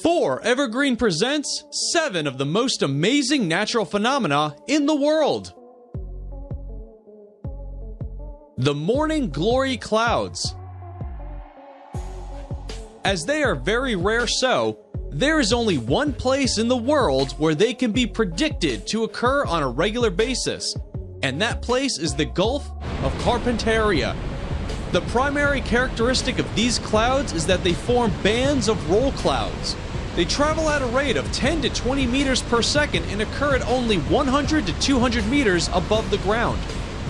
4 Evergreen presents 7 of the most amazing natural phenomena in the world. The Morning Glory Clouds. As they are very rare so, there is only one place in the world where they can be predicted to occur on a regular basis, and that place is the Gulf of Carpentaria. The primary characteristic of these clouds is that they form bands of roll clouds. They travel at a rate of 10 to 20 meters per second and occur at only 100 to 200 meters above the ground.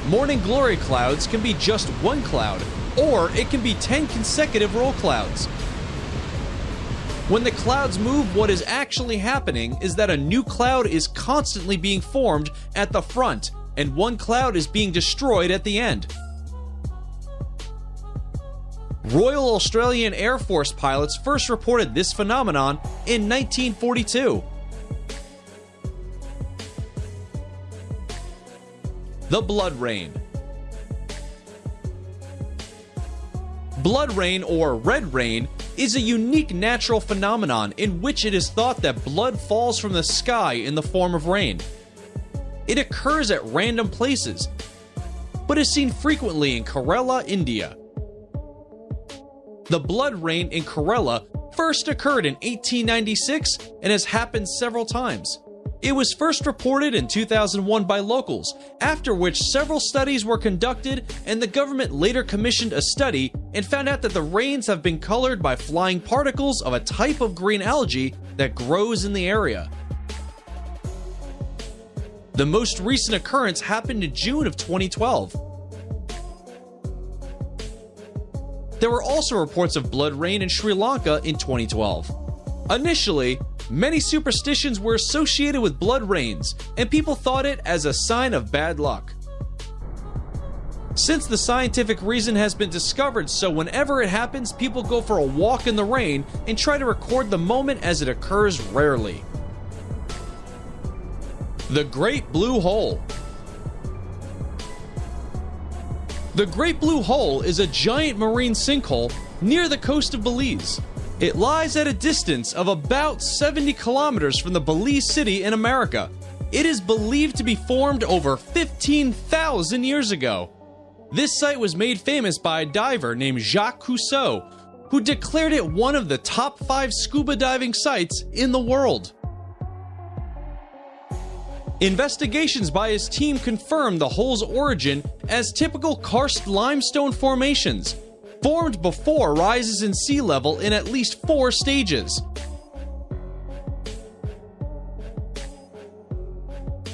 Morning glory clouds can be just one cloud, or it can be 10 consecutive roll clouds. When the clouds move, what is actually happening is that a new cloud is constantly being formed at the front, and one cloud is being destroyed at the end. Royal Australian Air Force pilots first reported this phenomenon in 1942. The Blood Rain Blood rain or red rain is a unique natural phenomenon in which it is thought that blood falls from the sky in the form of rain. It occurs at random places, but is seen frequently in Kerala, India. The blood rain in Kerala first occurred in 1896 and has happened several times. It was first reported in 2001 by locals, after which several studies were conducted, and the government later commissioned a study and found out that the rains have been colored by flying particles of a type of green algae that grows in the area. The most recent occurrence happened in June of 2012. There were also reports of blood rain in Sri Lanka in 2012. Initially, many superstitions were associated with blood rains, and people thought it as a sign of bad luck. Since the scientific reason has been discovered, so whenever it happens, people go for a walk in the rain and try to record the moment as it occurs rarely. The Great Blue Hole The Great Blue Hole is a giant marine sinkhole near the coast of Belize. It lies at a distance of about 70 kilometers from the Belize city in America. It is believed to be formed over 15,000 years ago. This site was made famous by a diver named Jacques Cousteau, who declared it one of the top five scuba diving sites in the world. Investigations by his team confirmed the hole's origin as typical karst limestone formations, formed before rises in sea level in at least four stages.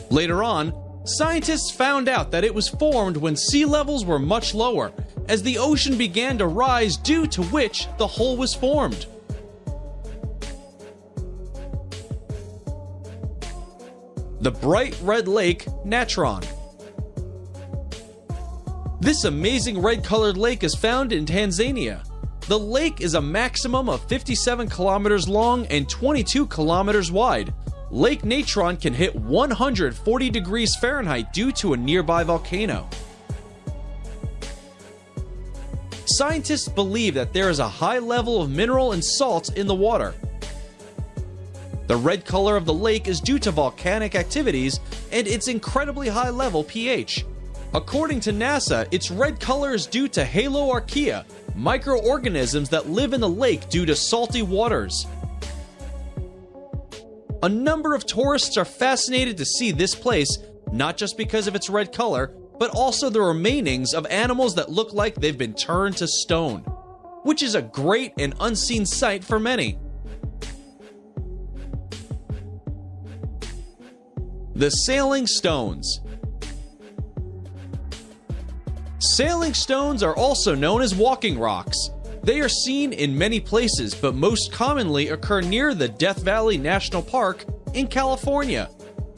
Later on, scientists found out that it was formed when sea levels were much lower, as the ocean began to rise due to which the hole was formed. The bright red lake Natron. This amazing red colored lake is found in Tanzania. The lake is a maximum of 57 kilometers long and 22 kilometers wide. Lake Natron can hit 140 degrees Fahrenheit due to a nearby volcano. Scientists believe that there is a high level of mineral and salt in the water, the red color of the lake is due to volcanic activities and its incredibly high level pH. According to NASA, its red color is due to haloarchaea, microorganisms that live in the lake due to salty waters. A number of tourists are fascinated to see this place, not just because of its red color, but also the remainings of animals that look like they've been turned to stone, which is a great and unseen sight for many. The Sailing Stones. Sailing stones are also known as walking rocks. They are seen in many places, but most commonly occur near the Death Valley National Park in California.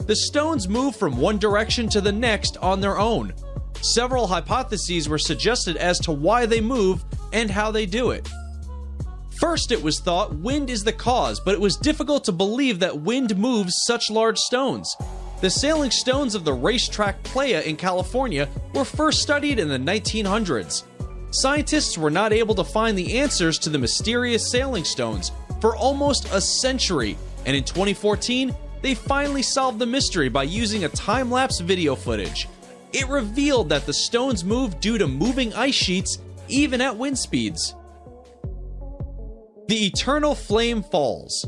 The stones move from one direction to the next on their own. Several hypotheses were suggested as to why they move and how they do it. First, it was thought wind is the cause, but it was difficult to believe that wind moves such large stones. The sailing stones of the racetrack Playa in California were first studied in the 1900s. Scientists were not able to find the answers to the mysterious sailing stones, for almost a century, and in 2014, they finally solved the mystery by using a time lapse video footage. It revealed that the stones move due to moving ice sheets even at wind speeds. The Eternal Flame Falls.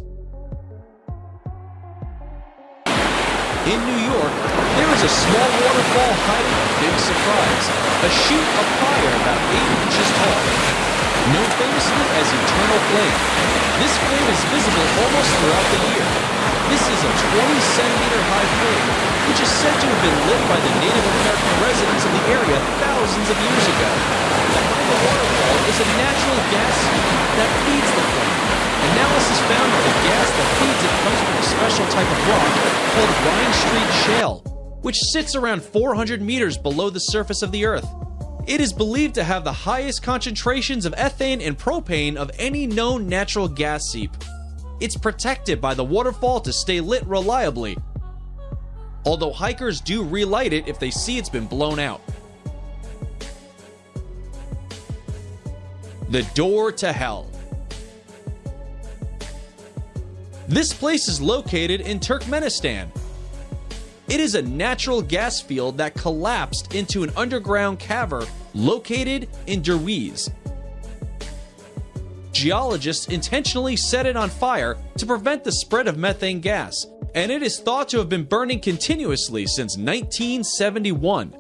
In New York, there is a small waterfall hiding a big surprise, a sheet of fire about 8 inches tall. Known famously as Eternal Flame, this flame is visible almost throughout the year. This is a 20 centimeter high flame, which is said to have been lit by the Native American residents of the area thousands of years ago. Behind the waterfall is a natural gas that feeds the flame. Analysis found that the gas that feeds it comes from a special type of rock called Rhinestreet Shale, which sits around 400 meters below the surface of the Earth. It is believed to have the highest concentrations of ethane and propane of any known natural gas seep. It's protected by the waterfall to stay lit reliably, although hikers do relight it if they see it's been blown out. The Door to Hell This place is located in Turkmenistan. It is a natural gas field that collapsed into an underground cavern located in Derweze. Geologists intentionally set it on fire to prevent the spread of methane gas, and it is thought to have been burning continuously since 1971.